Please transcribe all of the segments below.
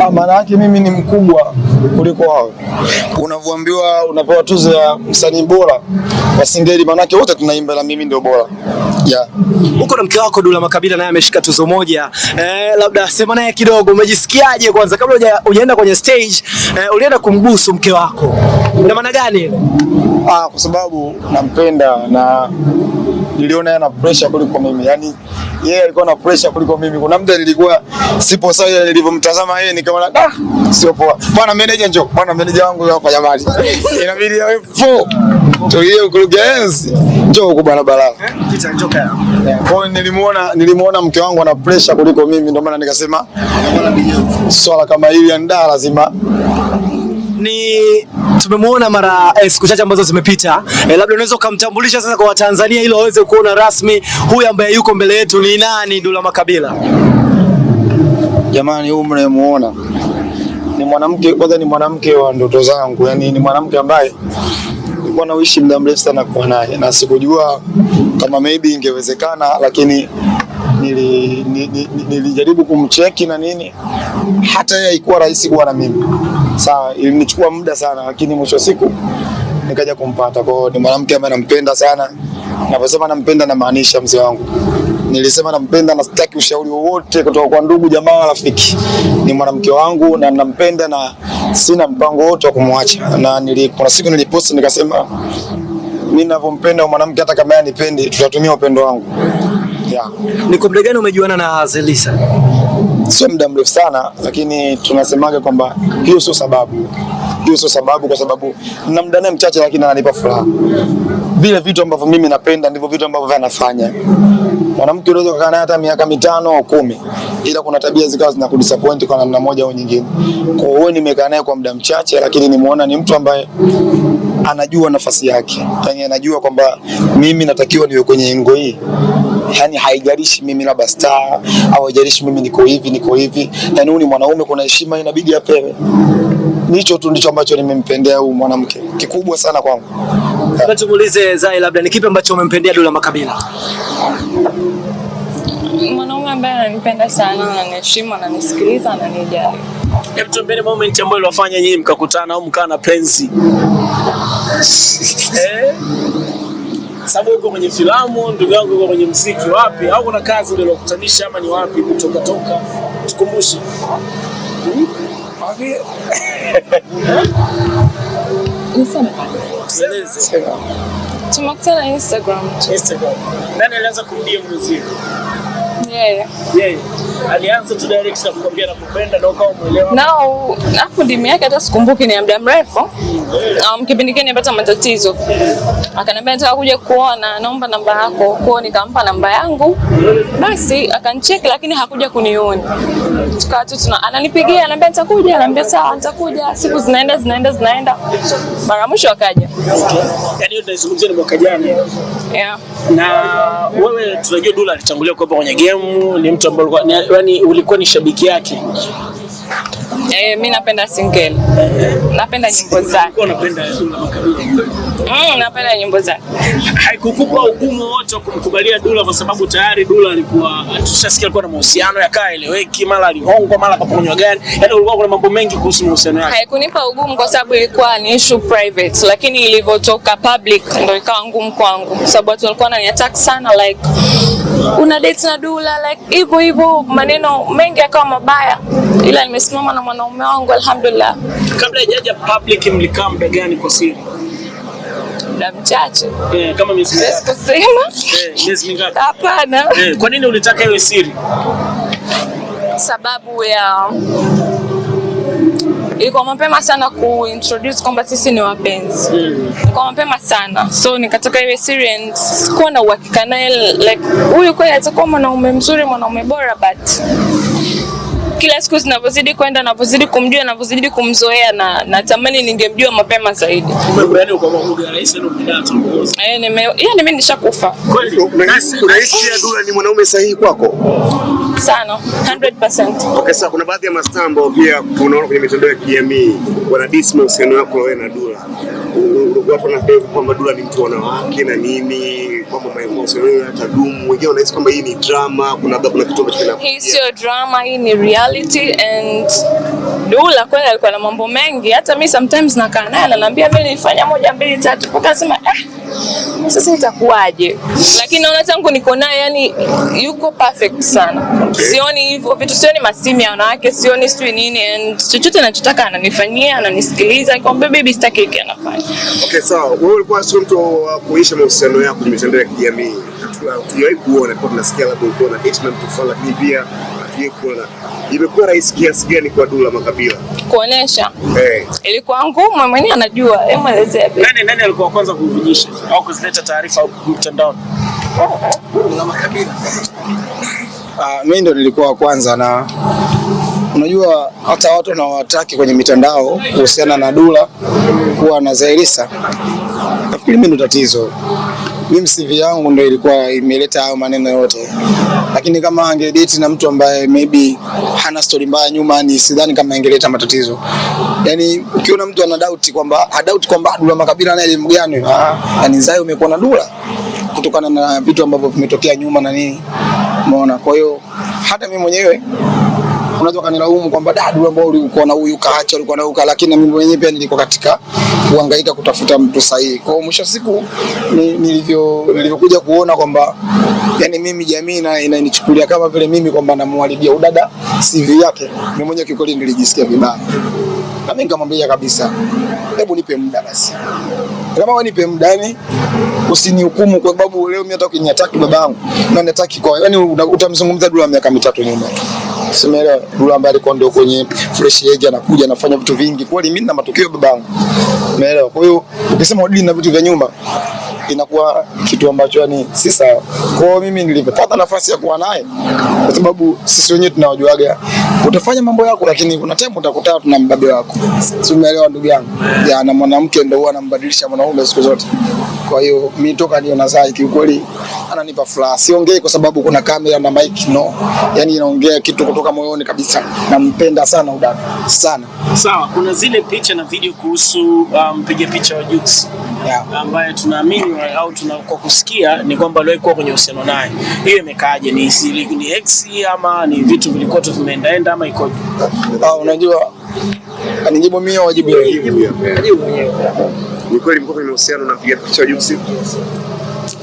Ah, maana yake mimi ni mkubwa kuliko wao. Unavyoambiwa unapewa tuzo ya msanii bora wa Singeli, maana yake wote tunaimba na mimi ndio bora. Yeah. Uko na mke wako Dula Makabila naye ameshika tuzo moja. Eh, labda sema naye kidogo, umejisikiaje kwanza kabla huja- hujaenda kwenye stage? Eh, ulienda kumbusu mke wako. na maana gani? Ah, kwa sababu nampenda na niliona yana pressure kuliko mimi. Yaani yeye alikuwa na pressure kuliko mimi. Kuna muda nilikuwa sipo sawa nilivyomtazama yeye nikaona ah, sio poa. Bwana manager njoo. Bwana manager wangu hapa jamani. Inabidi awe fo. Tulie ukurugenzi. Njoo huko bwana Balala. Kita kaya. Kwa hiyo nilimuona nilimuona mke wangu ana pressure kuliko mimi ndio maana nikasema swala kama hili ndaa lazima Ni tumemwona mara eh, siku chache ambazo zimepita. Eh, labda unaweza ukamtambulisha sasa kwa Watanzania ili waweze kuona rasmi huyu ambaye yuko mbele yetu ni nani Dula Makabila. Jamani, huyu mnayemuona ni mwanamke, kwanza ni mwanamke wa ndoto zangu, yani ni mwanamke ambaye nilikuwa nauishi muda mrefu sana kuwa naye na sikujua kama maybe ingewezekana, lakini nili, nili, nili ni- nilijaribu kumcheki na nini, hata yeye haikuwa rahisi kuwa na mimi. Sawa, ilinichukua muda sana, lakini mwisho wa siku nikaja kumpata. Kwa ni mwanamke ambaye nampenda sana. Naposema nampenda, namaanisha mzee wangu. Nilisema nampenda na sitaki ushauri wowote kutoka kwa ndugu, jamaa rafiki. Ni mwanamke wangu na nampenda na sina mpango wote wa kumwacha. Na nili, kuna siku niliposti nikasema mimi ninavyompenda mwanamke, hata kama yeye anipendi, tutatumia upendo wangu yeah. Ni kwa muda gani umejuana na Zelisa? Sio muda mrefu sana, lakini tunasemaga kwamba hiyo sio sababu, hiyo sio sababu, kwa sababu na muda naye mchache, lakini ananipa furaha. Vile vitu ambavyo mimi napenda ndivyo vitu ambavyo anafanya. Mwanamke unaweza kukaa naye hata miaka mitano au kumi, ila kuna tabia zikawa zinakudisappoint kwa namna moja au nyingine. Kwa hiyo nimekaa naye kwa muda mchache, lakini nimeona ni mtu ambaye anajua nafasi yake, yani anajua kwamba mimi natakiwa niwe kwenye engo hii yani haijalishi mimi labda star au haijalishi mimi niko hivi niko hivi, yani huyu ni mwanaume, kuna heshima inabidi apewe. Nicho tu ndicho ambacho nimempendea huyu mwanamke, kikubwa sana kwangu. Labda tumuulize Zai, labda ni kipi ambacho umempendea Dula Makabila? mwanaume ambaye ananipenda sana, ananiheshimu, ananisikiliza, ananijali. Hebu tuambie moment ambayo iliwafanya nyinyi mkakutana au mkaa na penzi. Eh? Sababu uko kwenye filamu, ndugu yangu yuko kwenye mziki, wapi? Au kuna kazi ndio ilokutanisha ama ni wapi kutoka toka? Tukumbushe. Niseme tumekutana Instagram. Instagram. Nani alianza kumdia muziki? Yeye. Yeye. Alianza tu direct na kukwambia nakupenda na ukawa umeelewa. Nao hapo demu yake hata sikumbuki ni muda mrefu. Um, kipindi kile nilipata matatizo. Akaniambia nataka kuja kuona, naomba namba yako. kwao nikampa namba yangu. Basi akanicheki lakini hakuja kuniona. Tukawa tu tuna ananipigia, ananiambia nitakuja, ananiambia sawa nitakuja. Siku zinaenda zinaenda zinaenda. Mara mwisho akaja. Okay. yani hiyo tunaizungumzia ni mwaka jana. Yeah. Na wewe tunajua Dula alitangulia kuwepo kwenye game, ni mtu ambaye yani ulikuwa ni shabiki yake. Eh, mi napenda single. Napenda nyimbo zake. Makabila. Mm, napenda nyimbo zake. Haikukupa ugumu wote wa kumkubalia Dula kwa sababu tayari Dula alikuwa tushasikia alikuwa na mahusiano yakaa eleweki, mara alihongwa, mara kaponywa gani. Yaani ulikuwa kuna mambo mengi kuhusu mahusiano yake. Haikunipa ugumu kwa sababu ilikuwa ni issue private, lakini ilivyotoka public ndio ikawa ngumu kwangu, kwa sababu watu walikuwa wananiattack sana like una date na Dula like hivyo hivyo, maneno mengi yakawa mabaya, ila nimesimama na mwanaume wangu alhamdulillah, Kabla haijaja public mlikaa muda gani kwa siri? muda mchache, Eh, kama miezi mingapi? kusema Eh, miezi mingapi? hapana, Eh, kwa nini ulitaka iwe siri? sababu ya ilikuwa mapema sana kuintroduce kwamba sisi ni wapenzi mm. kwa mapema sana so nikatoka iwe serious kuwa na uhakika naye like huyu kweli atakuwa mwanaume mzuri mwanaume bora but kila siku zinavyozidi kwenda navyozidi kumjua navyozidi kumzoea na natamani ningemjua mapema zaidi. Yani tangoza. Eh, mimi nishakufa. Unahisi unahisi pia Dula ni mwanaume sahihi kwako? sana 100% Okay, sasa kuna baadhi ya mastaa ambao pia unaona kwenye mitandao ya kijamii wanadisi mahusiano yako wewe na Dula. Watu wanasema kwamba Dula ni mtu wa wanawake na nini, kwamba mahusiano yenu yatadumu, wengine wanahisi kwamba hii ni drama, kuna labda kuna kitu ambacho kinakuja. Hii sio drama, hii ni reality and Dula kweli alikuwa na mambo mengi. Hata mi sometimes nakaa naye ananiambia mimi nilifanya moja mbili tatu, mpaka nasema eh, sasa itakuwaje? Lakini naona tangu niko naye, yani yuko perfect sana. Okay. Sioni hivyo vitu, sioni masimu ya wanawake, sioni sijui nini, and chochote anachotaka ananifanyia, ananisikiliza. Nikamwambia baby, sitaki hiki, anafanya. Okay, sawa. So, Wewe ulikuwa sio mtu wa kuisha mahusiano yako kwenye mitandao ya kijamii. Hatu- Hatujawahi kuona, kwa tunasikia labda ulikuwa na date na mtu fulani, lakini pia hatujawahi kuona. Imekuwa rahisi kiasi gani kwa Dula Makabila? Kuonesha Eh, ilikuwa ngumu, mwenyewe anajua. Hebu elezea. Nani nani alikuwa kwanza kuvujisha au kuzileta taarifa mtandaoni? Ah, mimi ndo nilikuwa kwanza na unajua hata watu wanaowataki kwenye mitandao kuhusiana na Dula kuwa na Zailisa, nafikiri mimi ndo tatizo. Mimi CV yangu ndio ilikuwa imeleta hayo maneno yote, lakini kama angedate na mtu ambaye maybe hana story mbaya nyuma, ni sidhani kama ingeleta matatizo. Yani ukiona mtu ana doubt kwamba ha doubt kwamba Dula Makabila naye elimu gani, ah, yani Zai umekuwa na Dula kutokana na vitu ambavyo vimetokea nyuma na nini, umeona. Kwa hiyo hata mimi mwenyewe unaweza kanilaumu kwamba dadu ambao ulikuwa na huyu kaacha ulikuwa na huyu lakini mimi mwenyewe pia nilikuwa katika kuhangaika kutafuta mtu sahihi. Kwa hiyo mwisho siku ni- nilivyo nilivyokuja kuona kwamba yani mimi jamii na inanichukulia kama vile mimi kwamba namwalibia udada CV yake, mimi mwenyewe kiukweli nilijisikia vibaya, na mimi nikamwambia kabisa, hebu nipe muda basi, kama wewe nipe muda yani usinihukumu kwa sababu leo mimi hata ukiniataki babangu na niataki kwa yani utamzungumza Dula miaka mitatu nyuma Simeelewa Dula ambaye alikuwa ndio kwenye fresh age anakuja anafanya vitu vingi. Kweli mimi na matokeo babangu. Umeelewa? Kwa hiyo ukisema udili na vitu vya nyumba inakuwa kitu ambacho yani si sawa. Kwa hiyo mimi nilipopata nafasi ya kuwa naye kwa sababu sisi wenyewe tunawajuaga utafanya mambo yako lakini kuna time utakutana tuna mbabe wako. Si umeelewa ndugu yangu? Ya na mwanamke ndio huwa anambadilisha mwanaume siku zote. Kwa hiyo mimi toka niona Zai kiukweli ananipa furaha. Siongei kwa sababu kuna kamera na mic no. Yaani inaongea kitu kutoka moyoni kabisa. Nampenda sana udada. Sana. Sawa, kuna zile picha na video kuhusu mpiga um, picha wa Jux Yeah. ambaye tunaamini wa- au tuna kwa kusikia ni kwamba aliwahi kuwa kwenye uhusiano naye. Hiyo imekaaje? Ni siri, ni ex ama ni vitu vilikuwa tu vimeendaenda ama ikoje? Ah, unajua anijibu mimi au wajibu yeye? Jibu mwenyewe. ni kweli mko kwenye uhusiano na mpiga picha juu Jux?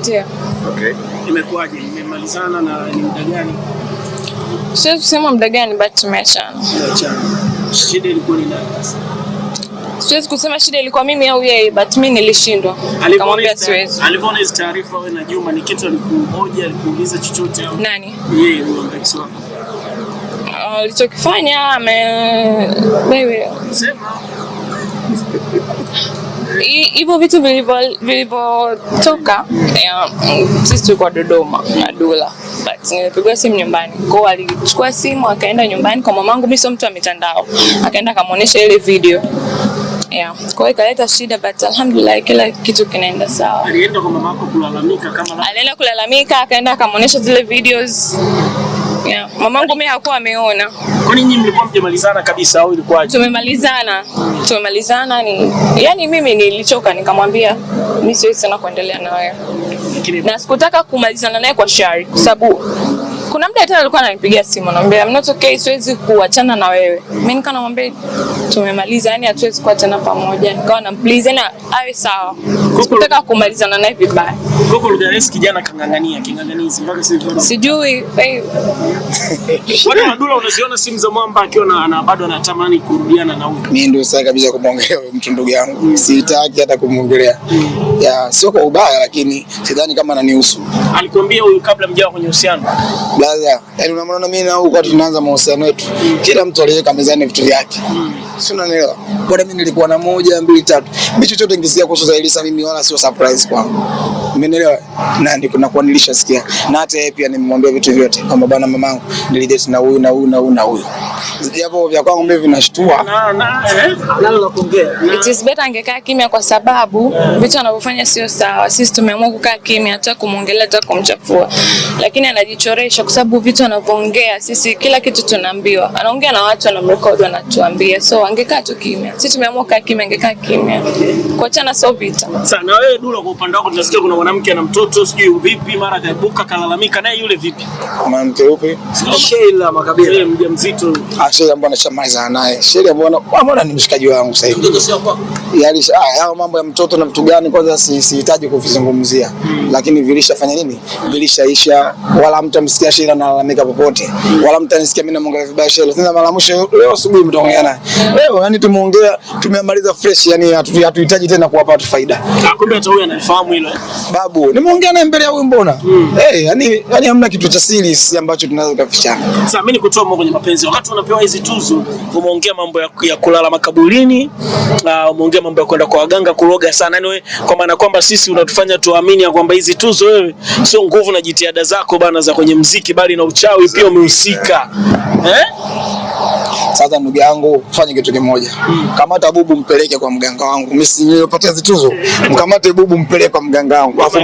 Ndio. Okay. Imekuwaje? Imemalizana na ni muda gani? Siwezi kusema muda gani, but tumeachana. Tumeachana. Shida ilikuwa ni nani? sasa? Siwezi kusema shida ilikuwa mimi au yeye, but mimi nilishindwa. Nikamwambia siwezi. alivyoona hizo taarifa wewe na Juma ni kitu alikuhoja, alikuuliza chochote au Nani? yeye huyo ex wako? alichokifanya ame wewe Sema. hi- hivyo vitu vilivyo- vilivyotoka sisi tulikuwa Dodoma na Dula but nilipigwa simu nyumbani kwao, alichukua simu akaenda nyumbani kwa mamangu. mi sio mtu wa mitandao, akaenda akamwonyesha ile video yeah. Kwa hiyo ikaleta shida but alhamdulillah kila kitu kinaenda sawa. Alienda kwa mama yako kulalamika kama Alienda kulalamika, akaenda akamwonyesha zile videos yeah. Mamangu mimi hakuwa ameona Kwa nini mlikuwa mjamalizana kabisa au ilikuwaje? tumemalizana tumemalizana ni yani mimi nilichoka nikamwambia mimi siwezi sana kuendelea na wewe na sikutaka kumalizana naye kwa shari kwa sababu kuna mda tena alikuwa ananipigia simu anambia I'm not okay siwezi kuachana na wewe. Mimi nika namwambia tumemaliza yani hatuwezi kuwa tena pamoja. Nikawa na please yani awe sawa. Sikutaka kumalizana naye vibaya Coco Lugares kijana kang'ang'ania king'ang'anizi mpaka sasa hivi. sijui Wale Madula unaziona simu za mwamba akiwa na na bado anatamani kurudiana na huyu. Mimi ndio sasa kabisa kumwongelea huyo mtu ndugu yangu. Mm. Sitaki hata kumwongelea. Ya sio kwa ubaya lakini sidhani kama ananihusu. Alikwambia huyu kabla mjawa kwenye uhusiano. Brother, yani unamwona mimi na huyu kwa tunaanza mahusiano yetu. Mm. Kila mtu aliweka mezani vitu vyake. Si unanielewa? Bora mimi nilikuwa na moja, mbili, tatu. Mimi chochote nikisikia kuhusu Zailisa mimi wala sio surprise kwangu. Umenielewa? Na ndiko nakuwa nilishasikia. Na hata yeye pia nimemwambia vitu vyote kwamba bana mamangu nilidate na huyu na huyu na huyu na huyu. Japo vya kwangu mimi vinashtua. Na na eh, nalo la kuongea. It is better angekaa kimya kwa sababu vitu anavyofanya sio sawa. Sisi tumeamua kukaa kimya, hata kumwongelea, hata kumchafua, lakini anajichoresha kwa sababu vitu anavyoongea, sisi kila kitu tunaambiwa. Anaongea na watu, anamrekodi, anatuambia. So angekaa tu kimya, sisi tumeamua kaa kimya, angekaa kimya. Kuachana sio vita. Sasa na wewe Dula, kwa upande wako tunasikia kuna mwanamke ana mtoto sijui vipi, mara kaibuka kalalamika, naye yule vipi? Mwanamke upi? Sheila Makabila. Yeye mjamzito Ah, Sheila mbona nashamaliza naye. Sheila mbona mbona ni mshikaji wangu sasa hivi. mtoto sio kwako. Yaani ah, hao mambo ya mtoto na mtu gani kwanza si- sihitaji kuvizungumzia. Lakini vilishafanya nini? Vilishaisha wala mtamsikia Sheila analalamika popote. Wala mtanisikia mimi namwongelea vibaya Sheila. Sasa mara mwisho leo asubuhi mtaongea naye. Leo yani tumeongea tumemaliza fresh yani hatu- hatuhitaji tena kuwapa watu faida. Ah, kumbe hata huyu anafahamu hilo. Babu, nimeongea naye mbele ya huyu mbona? Mm. Eh, hey, yani yani hamna kitu cha siri si ambacho tunaweza kufichana. Sasa mimi nikutoa mambo kwenye mapenzi. Wakati unapewa hizi tuzo, umeongea mambo ya, ya kulala makaburini, uh, umeongea mambo ya kwenda kwa waganga kuroga sana. Yani kwa maana kwamba sisi unatufanya tuamini ya kwamba hizi tuzo wewe sio nguvu na jitihada zako bana za kwenye mziki bali na uchawi pia umehusika. Eh? Sasa ndugu yangu, fanye kitu kimoja, kamata bubu mpeleke kwa mganga wangu. Mimi si nilipata zituzo, mkamate bubu mpeleke kwa mganga wangu, afu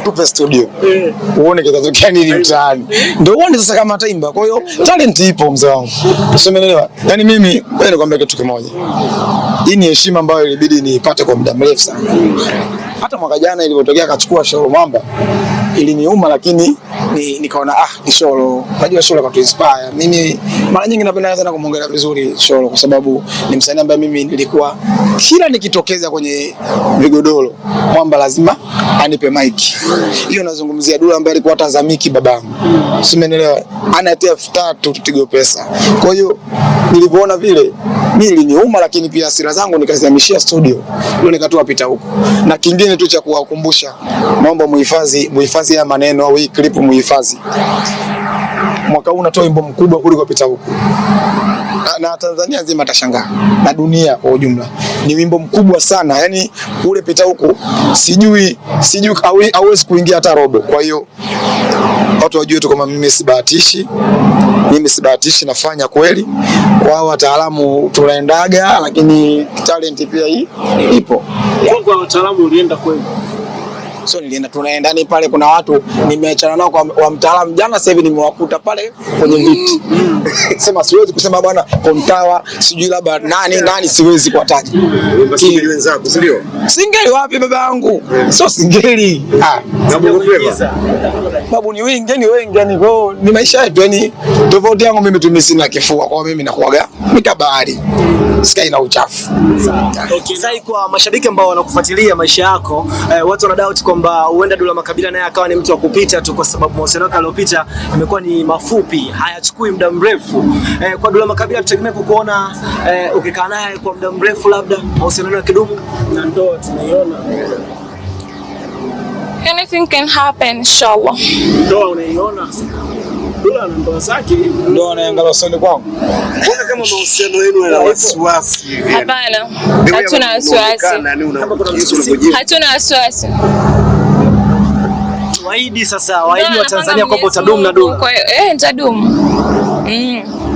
mtupe studio Yeah. uone kitatokea nini mtaani, ndio uone sasa kama ataimba. Kwa hiyo talent ipo mzee wangu, usimeelewa. Yani mimi ngoja nikwambie kitu kimoja, hii ni heshima ambayo ilibidi niipate kwa muda mrefu sana. Hata mwaka jana ilipotokea akachukua show Mamba iliniuma, lakini ni, nikaona ah, ni Sholo. Unajua Sholo katu inspire mimi. Mara nyingi napenda sana kumwongelea vizuri Sholo kwa sababu ni msanii ambaye mimi nilikuwa kila nikitokeza kwenye vigodoro Mwamba lazima anipe mic. Hiyo nazungumzia Dula ambaye alikuwa tazamiki babangu, simenelewa, anatia elfu tatu tutigo Pesa. Kwa hiyo nilivyoona vile mimi iliniuma, lakini pia hasira zangu nikazihamishia studio, ndio nikatoa pita huko. Na kingine tu cha kuwakumbusha, naomba muhifadhi muhifadhi haya maneno au hii clip muhifadhi. Mwaka huu unatoa wimbo mkubwa kuliko pita huku, na, na Tanzania nzima tashangaa na dunia kwa ujumla. Ni wimbo mkubwa sana, yani ule pita huku sijui sijui hauwezi kuingia hata robo. Kwa hiyo watu wajue tu kama mimi sibahatishi, mimi sibahatishi, nafanya kweli. Kwa hao wataalamu tunaendaga, lakini talent pia hii ipo. Kwa wataalamu ulienda kweli. So nilienda tunaenda ni pale, kuna watu nimeachana nao kwa wa mtaalamu jana, sasa hivi nimewakuta pale kwenye viti sema siwezi kusema bwana Kontawa sijui labda nani nani, siwezi kuwataja Basi wenzako, si ndio? Singeli wapi baba yangu? Sio singeli. Ah, Na Bongo Flava. babu ni wengi, ni wengi yani kwa ni maisha yetu yani tofauti yangu mimi tu sina kifua. Kwa mimi nakuaga mikabari. Sikai na uchafu. Okay. Kwa mashabiki ambao wanakufuatilia maisha yako eh, watu wana doubt kwamba huenda Dula Makabila naye akawa ni mtu wa kupita tu, kwa sababu mahusiano yake aliyopita imekuwa ni mafupi, hayachukui muda mrefu. Eh, kwa Dula Makabila tutegemea kukuona eh, ukikaa naye kwa muda mrefu, labda mahusiano ya kidumu Na ndoa tunaiona. Anything can happen inshallah. Ndoa unaiona. Dula na ndoa zake. ndoa anaangalia usoni kwangu. Mbona kama mahusiano yenu yana wasiwasi hivi? Hapana, hatuna wasiwasi, hatuna yani waahidi sasa, waidi wa Tanzania kwamba utadumu na dola. Dula. Kwa hiyo eh, nitadumu. Mm.